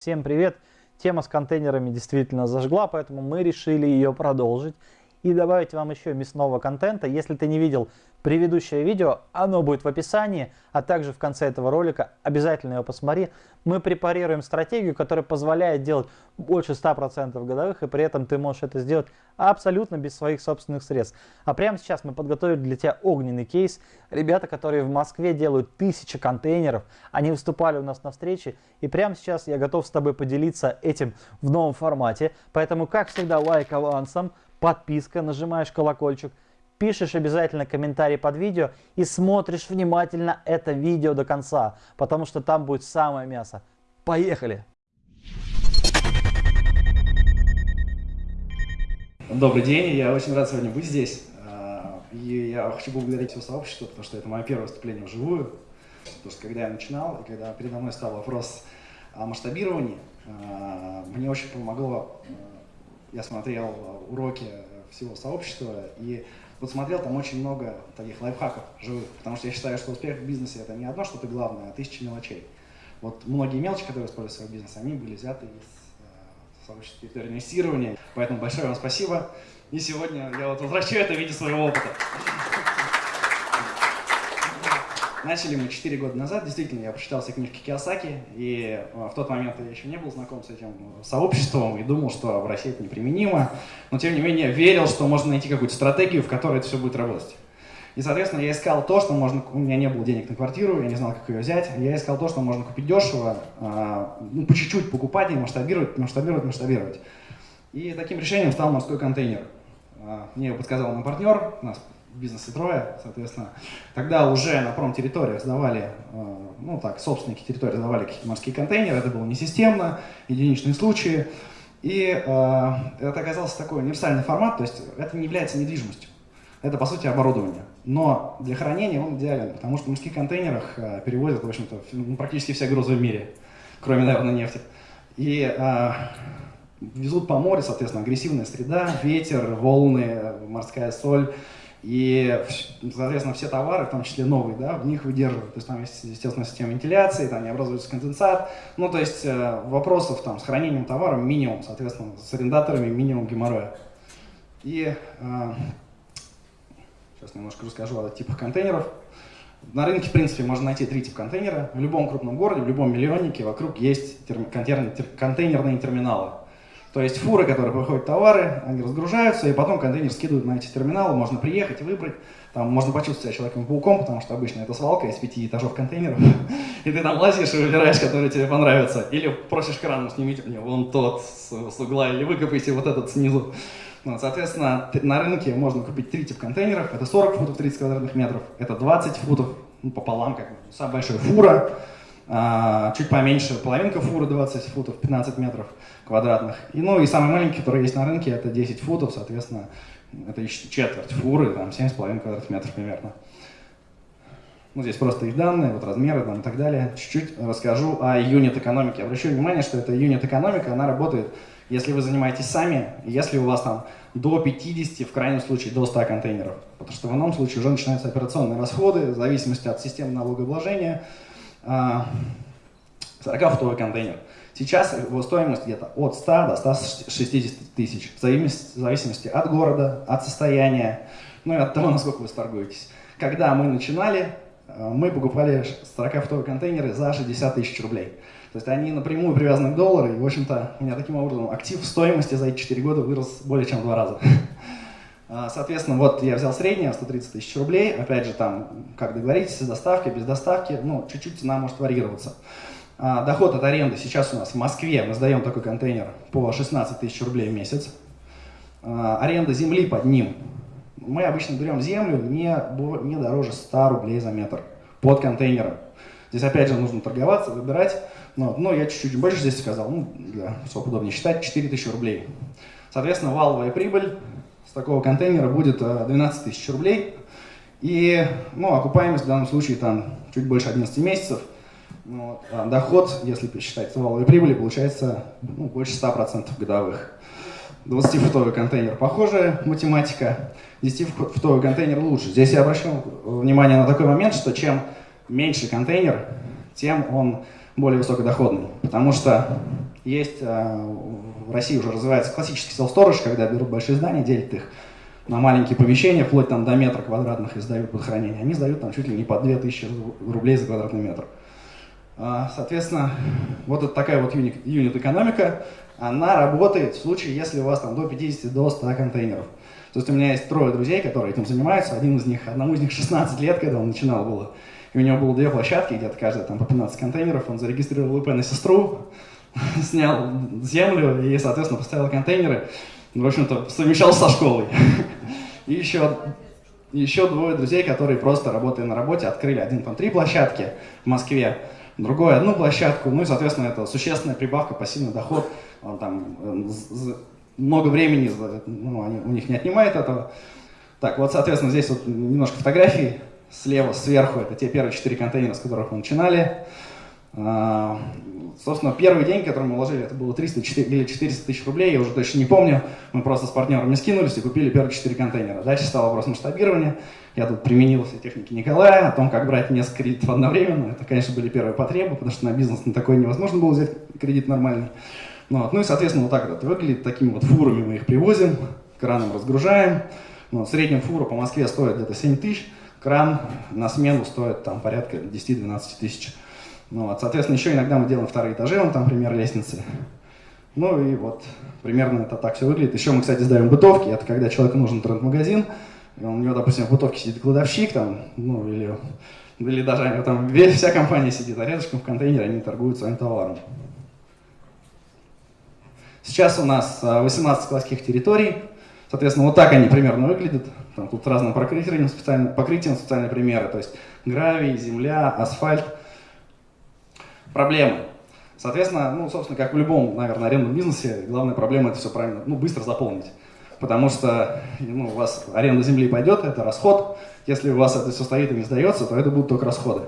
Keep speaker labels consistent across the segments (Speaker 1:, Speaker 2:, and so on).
Speaker 1: Всем привет! Тема с контейнерами действительно зажгла, поэтому мы решили ее продолжить и добавить вам еще мясного контента. Если ты не видел предыдущее видео, оно будет в описании, а также в конце этого ролика. Обязательно его посмотри. Мы препарируем стратегию, которая позволяет делать больше 100% годовых, и при этом ты можешь это сделать абсолютно без своих собственных средств. А прямо сейчас мы подготовили для тебя огненный кейс. Ребята, которые в Москве делают тысячи контейнеров, они выступали у нас на встрече, и прямо сейчас я готов с тобой поделиться этим в новом формате. Поэтому, как всегда, лайк авансом, подписка, нажимаешь колокольчик, пишешь обязательно комментарий под видео и смотришь внимательно это видео до конца, потому что там будет самое мясо. Поехали!
Speaker 2: Добрый день, я очень рад сегодня быть здесь. А, и я хочу поблагодарить все сообщество, потому что это мое первое выступление вживую. Потому что когда я начинал, и когда передо мной стал вопрос о масштабировании, а, мне очень помогло, а, я смотрел уроки всего сообщества, и вот смотрел там очень много таких лайфхаков живых, потому что я считаю, что успех в бизнесе это не одно что-то главное, а тысячи мелочей. Вот многие мелочи, которые используют свой бизнес, они были взяты из сообщества территории инвестирования. Поэтому большое вам спасибо. И сегодня я вот возвращаю это в виде своего опыта. Начали мы 4 года назад, действительно, я прочитал все книжки Киосаки, и в тот момент я еще не был знаком с этим сообществом и думал, что в России это неприменимо, но тем не менее верил, что можно найти какую-то стратегию, в которой это все будет работать. И, соответственно, я искал то, что можно... У меня не было денег на квартиру, я не знал, как ее взять. Я искал то, что можно купить дешево, а, ну, по чуть-чуть покупать и масштабировать, масштабировать, масштабировать. И таким решением стал морской контейнер. А, мне его подсказал мой партнер, нас в бизнесе трое, соответственно. Тогда уже на промтерриториях сдавали, а, ну так, собственники территории сдавали какие-то морские контейнеры, это было не системно, единичные случаи. И э, это оказался такой универсальный формат, то есть это не является недвижимостью. Это, по сути, оборудование. Но для хранения он идеален, потому что в морских контейнерах э, перевозят, в общем-то, ну, практически все грузы в мире, кроме, наверное, нефти. И э, везут по морю, соответственно, агрессивная среда, ветер, волны, морская соль. И, соответственно, все товары, в том числе новые, да, в них выдерживают. То есть там есть, естественно, система вентиляции, там не образуется конденсат. Ну, то есть э, вопросов там, с хранением товара минимум, соответственно, с арендаторами минимум геморроя. И э, Сейчас немножко расскажу о типах контейнеров. На рынке, в принципе, можно найти три типа контейнера. В любом крупном городе, в любом миллионнике вокруг есть контейнерные терминалы. То есть фуры, которые выходят товары, они разгружаются, и потом контейнер скидывают на эти терминалы, можно приехать, выбрать. Там можно почувствовать себя человеком-пауком, потому что обычно это свалка из пяти этажов контейнеров. И ты там лазишь и выбираешь, который тебе понравится. Или просишь краном, снимите мне вон тот с угла, или выкопайте вот этот снизу. Ну, соответственно, на рынке можно купить три типа контейнеров. Это 40 футов 30 квадратных метров, это 20 футов ну, пополам, как самая большая фура, чуть поменьше половинка фуры 20 футов, 15 метров квадратных. И, ну и самый маленький, который есть на рынке, это 10 футов, соответственно, это четверть фуры, там 7,5 квадратных метров примерно. Ну, здесь просто их данные, вот размеры там, и так далее. Чуть-чуть расскажу о юнит-экономике. Обращу внимание, что эта юнит-экономика, она работает если вы занимаетесь сами, если у вас там до 50, в крайнем случае до 100 контейнеров. Потому что в ином случае уже начинаются операционные расходы, в зависимости от системы налогообложения. 40-футовый а, контейнер. Сейчас его стоимость где-то от 100 до 160 тысяч, в зависимости от города, от состояния, ну и от того, насколько вы сторгуетесь. Когда мы начинали, а, мы покупали 40-футовые контейнеры за 60 тысяч рублей. То есть они напрямую привязаны к доллару, и, в общем-то, у меня таким образом актив стоимости за эти 4 года вырос более чем в два раза. А, соответственно, вот я взял среднее, 130 тысяч рублей. Опять же, там, как договоритесь, с доставкой, без доставки, ну, чуть-чуть цена может варьироваться. А, доход от аренды сейчас у нас в Москве, мы сдаем такой контейнер по 16 тысяч рублей в месяц. А, аренда земли под ним. Мы обычно берем землю не, не дороже 100 рублей за метр под контейнером. Здесь опять же нужно торговаться, выбирать. Но, но я чуть-чуть больше здесь сказал, ну, для, чтобы удобнее считать, 4000 рублей. Соответственно, валовая прибыль с такого контейнера будет 12 э, тысяч рублей. И ну, окупаемость в данном случае там чуть больше 11 месяцев. Вот. А доход, если посчитать валовой прибыли, получается ну, больше 100% годовых. 20-футовый контейнер похожая математика, 10-футовый контейнер лучше. Здесь я обращу внимание на такой момент, что чем меньше контейнер, тем он более высокодоходный. Потому что Есть э, в России уже развивается классический self-storage, когда берут большие здания, делят их на маленькие помещения, вплоть там до метра квадратных и сдают под хранение. Они сдают там чуть ли не по 2000 рублей за квадратный метр. А, соответственно, вот это такая вот юнит-экономика, она работает в случае, если у вас там до 50, до 100 контейнеров. То есть у меня есть трое друзей, которые этим занимаются. Один из них, одному из них 16 лет, когда он начинал было. И у него было две площадки, где-то каждая там по 15 контейнеров. Он зарегистрировал ИП на сестру, снял землю и, соответственно, поставил контейнеры. В общем-то, совмещал со школой. И еще, еще двое друзей, которые просто работая на работе, открыли один там три площадки в Москве, другой одну площадку. Ну и, соответственно, это существенная прибавка, пассивный доход. Там э, много времени ну, они, у них не отнимает этого. Так, вот, соответственно, здесь вот немножко фотографий. Слева, сверху, это те первые четыре контейнера, с которых мы начинали. А, собственно, первый день, который мы вложили, это было 300 или 400 тысяч рублей, я уже точно не помню. Мы просто с партнерами скинулись и купили первые четыре контейнера. Дальше стал вопрос масштабирования. Я тут применил все техники Николая о том, как брать несколько кредитов одновременно. Это, конечно, были первые потребы, потому что на бизнес на такой невозможно было взять кредит нормальный. Ну, вот. ну и, соответственно, вот так вот это выглядит. Такими вот фурами мы их привозим, краном разгружаем. Ну, в среднем фура по Москве стоит где-то 7 тысяч, кран на смену стоит там порядка 10-12 тысяч. Ну, вот, соответственно, еще иногда мы делаем вторые этажи, он там пример лестницы. Ну и вот примерно это так все выглядит. Еще мы, кстати, сдаем бытовки. Это когда человеку нужен интернет-магазин, и у него, допустим, в бытовке сидит кладовщик, там, ну или, или даже там вся компания сидит, а рядышком в контейнере они торгуют своим товаром. Сейчас у нас 18 а, складских территорий. Соответственно, вот так они примерно выглядят. Там, тут разным покрытием, специально, покрытием специальные примеры. То есть гравий, земля, асфальт – проблемы. Соответственно, ну, собственно, как в любом, наверное, арендном бизнесе, главная проблема это все правильно, ну, быстро заполнить. Потому что ну, у вас аренда земли пойдет, это расход. Если у вас это все стоит и не сдается, то это будут только расходы.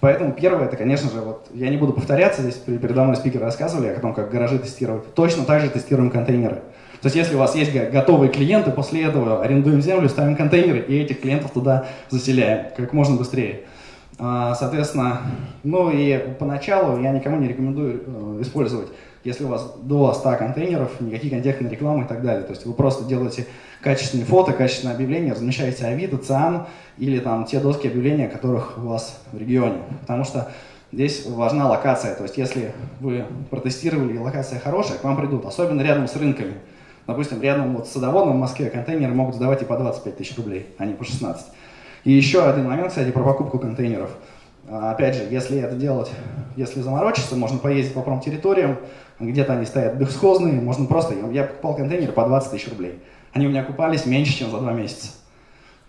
Speaker 2: Поэтому первое, это, конечно же, вот я не буду повторяться, здесь передо мной спикеры рассказывали о том, как гаражи тестировать. Точно так же тестируем контейнеры. То есть если у вас есть готовые клиенты, после этого арендуем землю, ставим контейнеры и этих клиентов туда заселяем как можно быстрее. А, соответственно, ну и поначалу я никому не рекомендую э, использовать, если у вас до 100 контейнеров, никаких контекстной рекламы и так далее. То есть вы просто делаете качественные фото, качественные объявления, размещаете Авито, ЦИАН или там те доски объявления, которых у вас в регионе. Потому что здесь важна локация. То есть если вы протестировали и локация хорошая, к вам придут, особенно рядом с рынками. Допустим, рядом вот с садоводом в Москве контейнеры могут сдавать и по 25 тысяч рублей, а не по 16. И еще один момент, кстати, про покупку контейнеров. А, опять же, если это делать, если заморочиться, можно поездить по промтерриториям, где-то они стоят бесхозные, можно просто, я покупал контейнеры по 20 тысяч рублей. Они у меня купались меньше, чем за два месяца.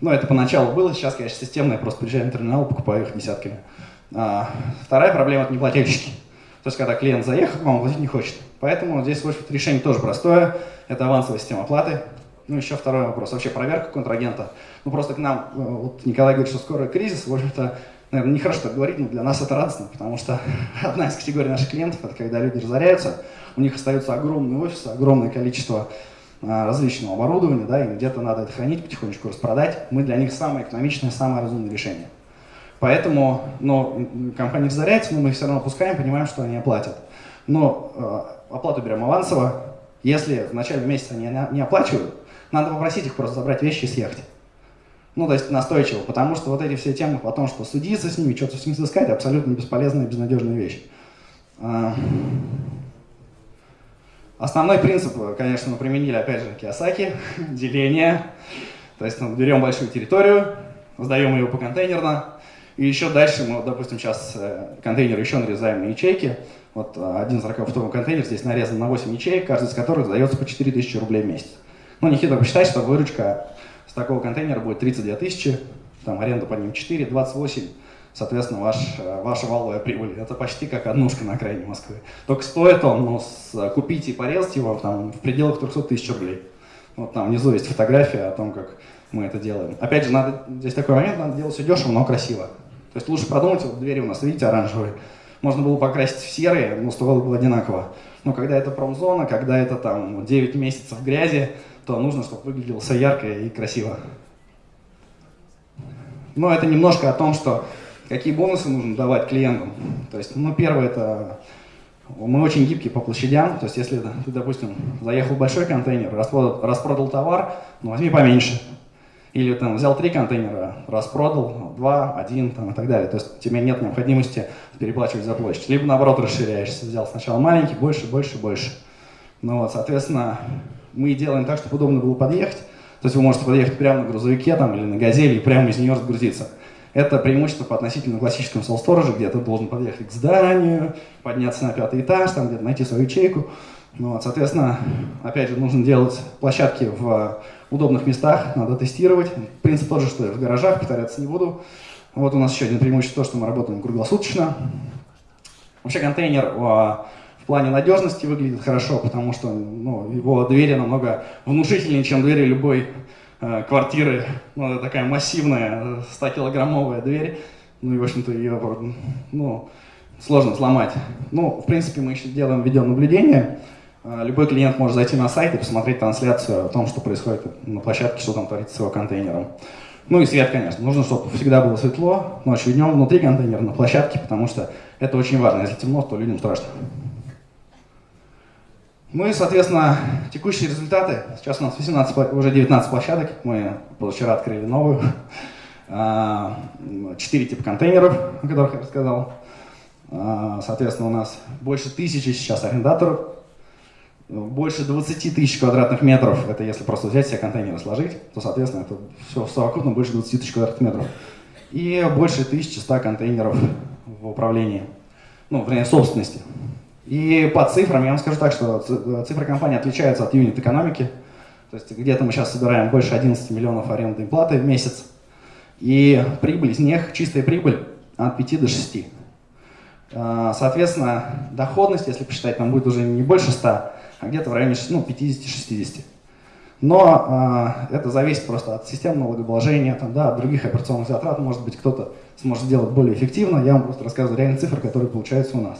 Speaker 2: Ну, это поначалу было, сейчас, конечно, системно, я просто приезжаю на терминал, покупаю их десятками. А, вторая проблема – это неплательщики. То есть, когда клиент заехал, вам платить не хочет. Поэтому здесь, в общем решение тоже простое. Это авансовая система оплаты. Ну, еще второй вопрос. Вообще проверка контрагента. Ну, просто к нам, э, вот Николай говорит, что скоро кризис. В общем-то, наверное, нехорошо так говорить, но для нас это радостно, потому что одна из категорий наших клиентов, это когда люди разоряются, у них остаются огромные офисы, огромное количество а, различного оборудования, да, и где-то надо это хранить, потихонечку распродать. Мы для них самое экономичное, самое разумное решение. Поэтому, но компания разоряется, но мы их все равно пускаем, понимаем, что они оплатят. Но э, оплату берем авансово. Если в начале месяца они не оплачивают, надо попросить их просто забрать вещи и съехать. Ну, то есть настойчиво, потому что вот эти все темы о том, что судиться с ними, что-то с ними искать, абсолютно бесполезная, безнадежная вещь. А, основной принцип, конечно, мы применили, опять же, Киосаки, деление. То есть мы берем большую территорию, сдаем ее по контейнерно, и еще дальше мы, допустим, сейчас э, контейнер еще нарезаем на ячейки. Вот э, один 40-футовый контейнер здесь нарезан на 8 ячеек, каждый из которых сдается по 4000 рублей в месяц. Ну, нехитро посчитать, что выручка с такого контейнера будет 32 тысячи, там аренда по ним 4, 28, соответственно, ваш, э, ваша валовая прибыль. Это почти как однушка на окраине Москвы. Только стоит он, ну, с, купить и порезать его там, в пределах 300 тысяч рублей. Вот там внизу есть фотография о том, как мы это делаем. Опять же, надо, здесь такой момент, надо делать все дешево, но красиво. То есть лучше продумать, вот двери у нас, видите, оранжевые. Можно было покрасить в серые, но стоило бы одинаково. Но когда это промзона, когда это там 9 месяцев грязи, то нужно, чтобы выглядело все ярко и красиво. Но это немножко о том, что какие бонусы нужно давать клиентам. То есть, ну, первое это Мы очень гибкие по площадям, то есть если ты, допустим, заехал в большой контейнер, распродал, распродал товар, ну возьми поменьше. Или там взял три контейнера, распродал, два, один там, и так далее. То есть тебе нет необходимости переплачивать за площадь. Либо наоборот расширяешься, взял сначала маленький, больше, больше, больше. Ну вот, соответственно, мы делаем так, чтобы удобно было подъехать. То есть вы можете подъехать прямо на грузовике там, или на газели и прямо из нее разгрузиться. Это преимущество по относительно классическому self где ты должен подъехать к зданию, подняться на пятый этаж, там где-то найти свою ячейку. Ну, вот, соответственно, опять же, нужно делать площадки в удобных местах, надо тестировать. Принцип тот же, что и в гаражах, повторяться не буду. Вот у нас еще один преимущество, то, что мы работаем круглосуточно. Вообще контейнер в плане надежности выглядит хорошо, потому что ну, его двери намного внушительнее, чем двери любой э, квартиры. Ну, это такая массивная 100-килограммовая дверь. Ну и, в общем-то, ее ну, сложно сломать. Ну, в принципе, мы еще делаем видеонаблюдение. Э, любой клиент может зайти на сайт и посмотреть трансляцию о том, что происходит на площадке, что там творится с его контейнером. Ну и свет, конечно. Нужно, чтобы всегда было светло, ночью и днем внутри контейнера, на площадке, потому что это очень важно. Если темно, то людям страшно. Ну и, соответственно, текущие результаты. Сейчас у нас 18, уже 19 площадок. Мы позавчера открыли новую. А, четыре типа контейнеров, о которых я рассказал. А, соответственно, у нас больше тысячи сейчас арендаторов. Больше 20 тысяч квадратных метров. Это если просто взять все контейнеры сложить, то, соответственно, это все совокупно больше 20 тысяч квадратных метров. И больше 1100 контейнеров в управлении, ну, вернее, собственности. И по цифрам я вам скажу так, что цифры компании отличаются от юнит-экономики. То есть где-то мы сейчас собираем больше 11 миллионов арендной платы в месяц. И прибыль из них, чистая прибыль от 5 до 6. А, соответственно, доходность, если посчитать, там будет уже не больше 100, а где-то в районе ну, 50-60. Но э, это зависит просто от системы налогообложения, там, да, от других операционных затрат. Может быть, кто-то сможет сделать более эффективно. Я вам просто рассказываю реальные цифры, которые получаются у нас.